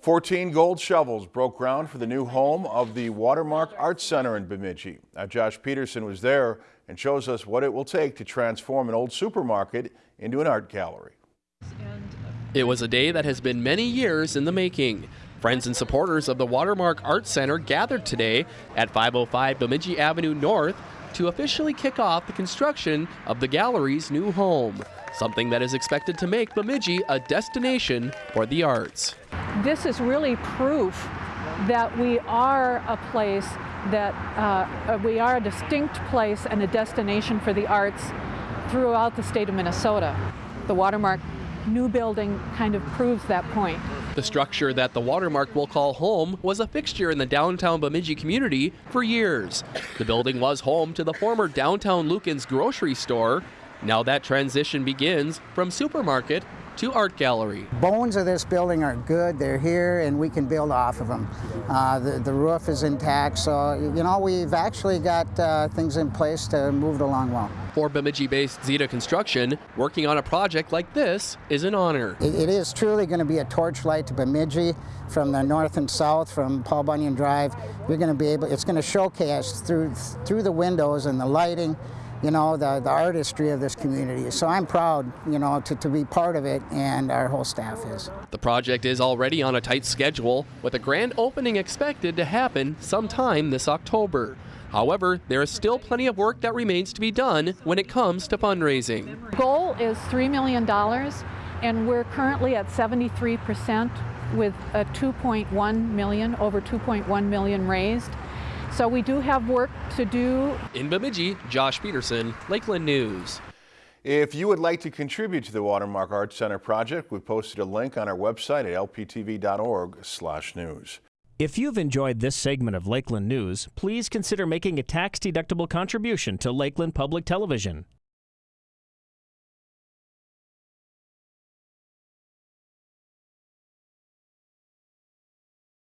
14 gold shovels broke ground for the new home of the Watermark Arts Center in Bemidji. Now, Josh Peterson was there and shows us what it will take to transform an old supermarket into an art gallery. It was a day that has been many years in the making. Friends and supporters of the Watermark Arts Center gathered today at 505 Bemidji Avenue North to officially kick off the construction of the gallery's new home, something that is expected to make Bemidji a destination for the arts this is really proof that we are a place that uh, we are a distinct place and a destination for the arts throughout the state of Minnesota. The Watermark new building kind of proves that point. The structure that the Watermark will call home was a fixture in the downtown Bemidji community for years. The building was home to the former downtown Lueken's grocery store. Now that transition begins from supermarket to art gallery. Bones of this building are good. They're here and we can build off of them. Uh, the, the, roof is intact, so you know we've actually got uh, things in place to move it along well. For Bemidji-based Zeta Construction, working on a project like this is an honor. it, it is truly going to be a torchlight to Bemidji from the north and south, from Paul Bunyan Drive. You're going to be able, it's going to showcase through through the windows and the lighting you know, the, the artistry of this community. So I'm proud, you know, to, to be part of it and our whole staff is. The project is already on a tight schedule with a grand opening expected to happen sometime this October. However, there is still plenty of work that remains to be done when it comes to fundraising. Goal is $3 million and we're currently at 73% with a 2.1 million, over 2.1 million raised. So we do have work to do. In Bemidji, Josh Peterson, Lakeland News. If you would like to contribute to the Watermark Arts Center project, we've posted a link on our website at lptv.org/news. If you've enjoyed this segment of Lakeland News, please consider making a tax-deductible contribution to Lakeland Public Television.